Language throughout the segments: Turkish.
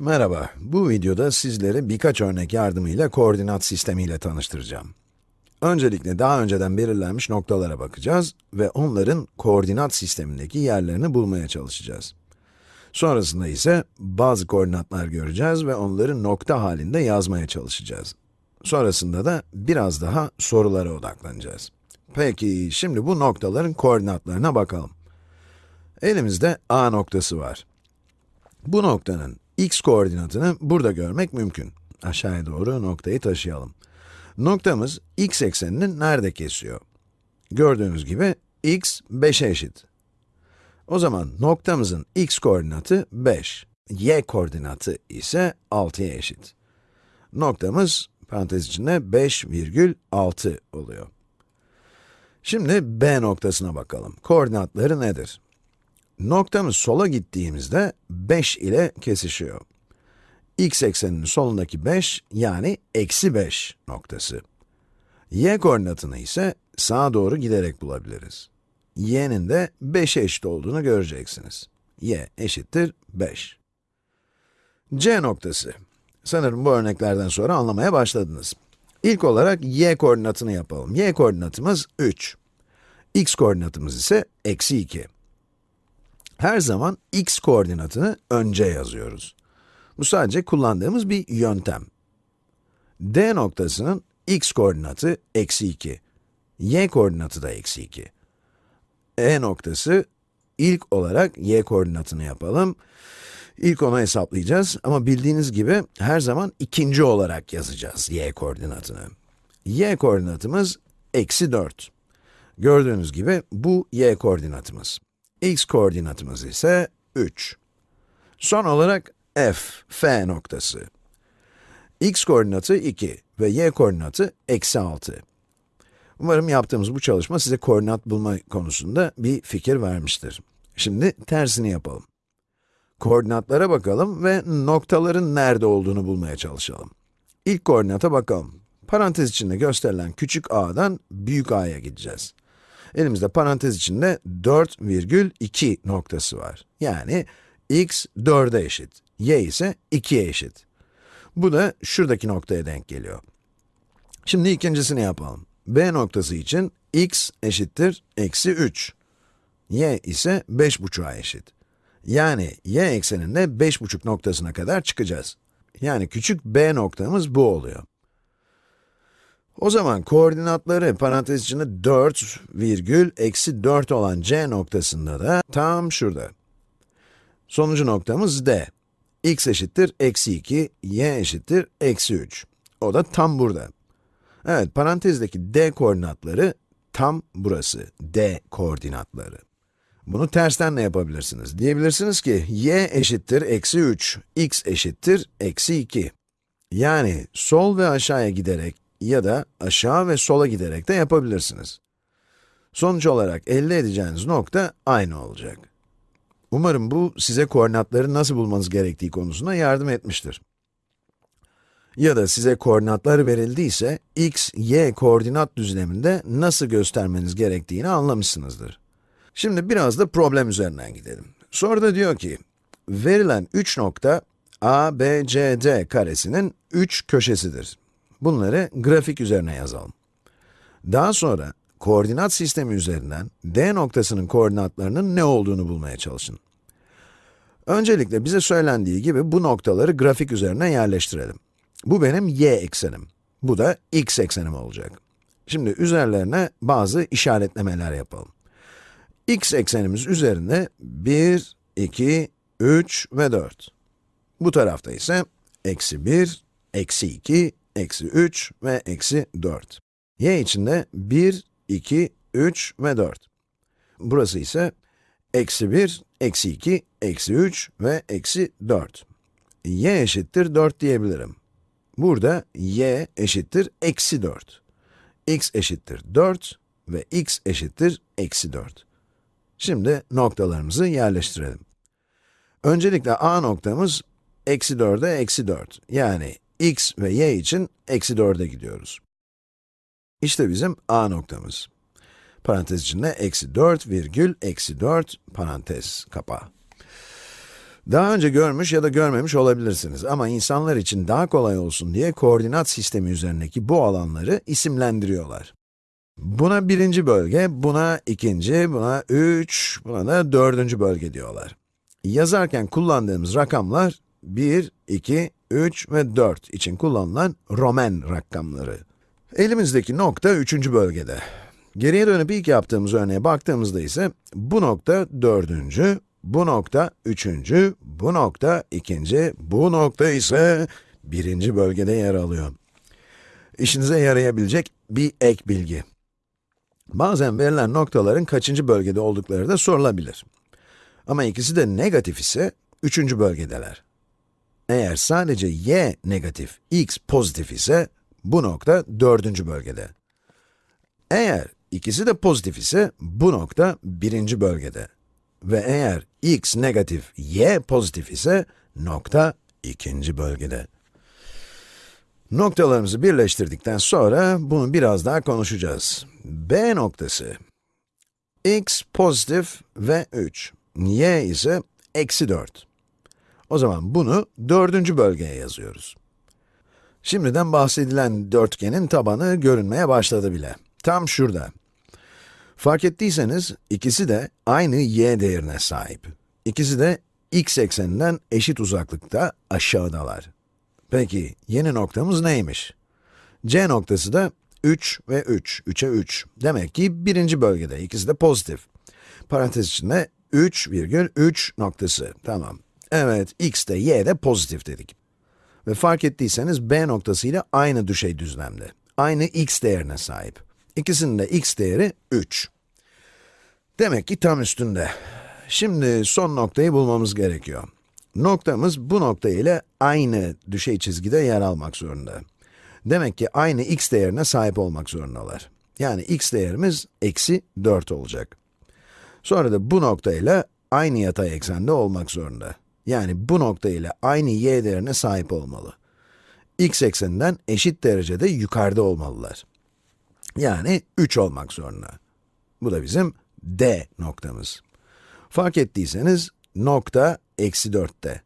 Merhaba, bu videoda sizleri birkaç örnek yardımıyla koordinat sistemiyle tanıştıracağım. Öncelikle daha önceden belirlenmiş noktalara bakacağız ve onların koordinat sistemindeki yerlerini bulmaya çalışacağız. Sonrasında ise bazı koordinatlar göreceğiz ve onları nokta halinde yazmaya çalışacağız. Sonrasında da biraz daha sorulara odaklanacağız. Peki, şimdi bu noktaların koordinatlarına bakalım. Elimizde A noktası var. Bu noktanın x koordinatını burada görmek mümkün. Aşağıya doğru noktayı taşıyalım. Noktamız x eksenini nerede kesiyor? Gördüğünüz gibi x 5'e eşit. O zaman noktamızın x koordinatı 5, y koordinatı ise 6'ya eşit. Noktamız parantez içinde 5,6 oluyor. Şimdi B noktasına bakalım. Koordinatları nedir? Noktamız sola gittiğimizde 5 ile kesişiyor. x ekseninin solundaki 5, yani eksi 5 noktası. y koordinatını ise sağa doğru giderek bulabiliriz. y'nin de 5'e eşit olduğunu göreceksiniz. y eşittir 5. c noktası. Sanırım bu örneklerden sonra anlamaya başladınız. İlk olarak y koordinatını yapalım. y koordinatımız 3. x koordinatımız ise eksi 2. Her zaman x koordinatını önce yazıyoruz. Bu sadece kullandığımız bir yöntem. D noktasının x koordinatı eksi 2, y koordinatı da eksi 2. E noktası, ilk olarak y koordinatını yapalım. İlk onu hesaplayacağız ama bildiğiniz gibi her zaman ikinci olarak yazacağız y koordinatını. y koordinatımız eksi 4. Gördüğünüz gibi bu y koordinatımız x koordinatımız ise 3. Son olarak f, f noktası. x koordinatı 2 ve y koordinatı eksi 6. Umarım yaptığımız bu çalışma size koordinat bulma konusunda bir fikir vermiştir. Şimdi tersini yapalım. Koordinatlara bakalım ve noktaların nerede olduğunu bulmaya çalışalım. İlk koordinata bakalım. Parantez içinde gösterilen küçük a'dan büyük a'ya gideceğiz. Elimizde parantez içinde 4,2 noktası var. Yani x 4'e eşit, y ise 2'ye eşit. Bu da şuradaki noktaya denk geliyor. Şimdi ikincisini yapalım. B noktası için x eşittir eksi 3. y ise 5,5'a eşit. Yani y ekseninde 5,5 noktasına kadar çıkacağız. Yani küçük b noktamız bu oluyor. O zaman koordinatları parantez içinde 4 virgül eksi 4 olan c noktasında da tam şurada. Sonucu noktamız d. x eşittir eksi 2, y eşittir eksi 3. O da tam burada. Evet, parantezdeki d koordinatları tam burası, d koordinatları. Bunu tersten ne yapabilirsiniz? Diyebilirsiniz ki, y eşittir eksi 3, x eşittir eksi 2. Yani sol ve aşağıya giderek ya da aşağı ve sola giderek de yapabilirsiniz. Sonuç olarak elde edeceğiniz nokta aynı olacak. Umarım bu size koordinatları nasıl bulmanız gerektiği konusunda yardım etmiştir. Ya da size koordinatlar verildiyse, x, y koordinat düzleminde nasıl göstermeniz gerektiğini anlamışsınızdır. Şimdi biraz da problem üzerinden gidelim. Soruda diyor ki, verilen 3 nokta, a, b, c, d karesinin 3 köşesidir. Bunları grafik üzerine yazalım. Daha sonra, koordinat sistemi üzerinden d noktasının koordinatlarının ne olduğunu bulmaya çalışın. Öncelikle bize söylendiği gibi bu noktaları grafik üzerine yerleştirelim. Bu benim y eksenim. Bu da x eksenim olacak. Şimdi üzerlerine bazı işaretlemeler yapalım. x eksenimiz üzerinde 1, 2, 3 ve 4. Bu tarafta ise eksi 1, eksi 2, eksi 3 ve eksi 4. y içinde 1, 2, 3 ve 4. Burası ise eksi 1, eksi 2, eksi 3 ve eksi 4. y eşittir 4 diyebilirim. Burada y eşittir eksi 4. x eşittir 4 ve x eşittir eksi 4. Şimdi noktalarımızı yerleştirelim. Öncelikle a noktamız eksi 4'e eksi 4. Yani x ve y için eksi 4'e gidiyoruz. İşte bizim a noktamız. Parantez içinde eksi 4 virgül eksi 4 parantez kapağı. Daha önce görmüş ya da görmemiş olabilirsiniz ama insanlar için daha kolay olsun diye koordinat sistemi üzerindeki bu alanları isimlendiriyorlar. Buna birinci bölge, buna ikinci, buna üç, buna da dördüncü bölge diyorlar. Yazarken kullandığımız rakamlar 1, 2, 3 ve 4 için kullanılan Roman rakamları. Elimizdeki nokta üçüncü bölgede. Geriye dönüp ilk yaptığımız örneğe baktığımızda ise bu nokta dördüncü, bu nokta üçüncü, bu nokta ikinci, bu nokta ise birinci bölgede yer alıyor. İşinize yarayabilecek bir ek bilgi. Bazen verilen noktaların kaçıncı bölgede oldukları da sorulabilir. Ama ikisi de negatif ise üçüncü bölgedeler. Eğer sadece y negatif, x pozitif ise bu nokta dördüncü bölgede. Eğer ikisi de pozitif ise bu nokta birinci bölgede. Ve eğer x negatif, y pozitif ise nokta ikinci bölgede. Noktalarımızı birleştirdikten sonra bunu biraz daha konuşacağız. B noktası, x pozitif ve 3, y ise eksi 4. O zaman bunu dördüncü bölgeye yazıyoruz. Şimdiden bahsedilen dörtgenin tabanı görünmeye başladı bile. Tam şurada. Fark ettiyseniz ikisi de aynı y değerine sahip. İkisi de x ekseninden eşit uzaklıkta aşağıdalar. Peki yeni noktamız neymiş? C noktası da 3 ve 3, 3'e 3. Demek ki birinci bölgede, ikisi de pozitif. Parantez içinde 3 virgül 3 noktası, tamam. Evet, x de y de pozitif dedik. Ve fark ettiyseniz b noktası ile aynı düşey düzlemde. Aynı x değerine sahip. İkisinin de x değeri 3. Demek ki tam üstünde. Şimdi son noktayı bulmamız gerekiyor. Noktamız bu nokta ile aynı düşey çizgide yer almak zorunda. Demek ki aynı x değerine sahip olmak zorundalar. Yani x değerimiz eksi 4 olacak. Sonra da bu nokta ile aynı yatay eksende olmak zorunda. Yani bu nokta ile aynı y değerine sahip olmalı. x ekseninden eşit derecede yukarıda olmalılar. Yani 3 olmak zorunda. Bu da bizim D noktamız. Fark ettiyseniz nokta eksi 4'te.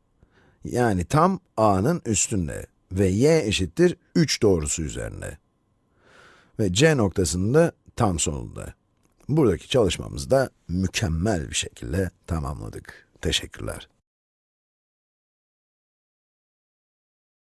Yani tam a'nın üstünde ve y eşittir 3 doğrusu üzerinde. Ve c noktasında tam sonunda. Buradaki çalışmamızı da mükemmel bir şekilde tamamladık. Teşekkürler.